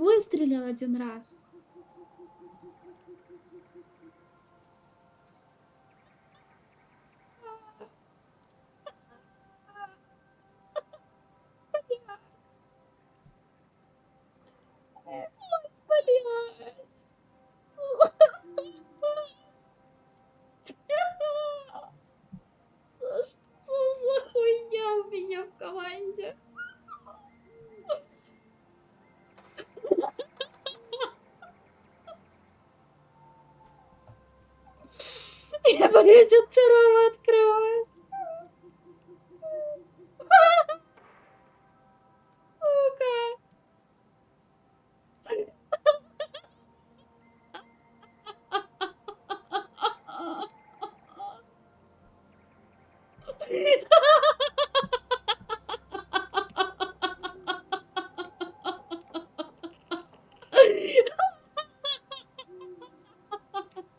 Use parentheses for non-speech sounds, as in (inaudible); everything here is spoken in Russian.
выстрелил один раз. Я мне идет второго открывать. Сука. (laughs)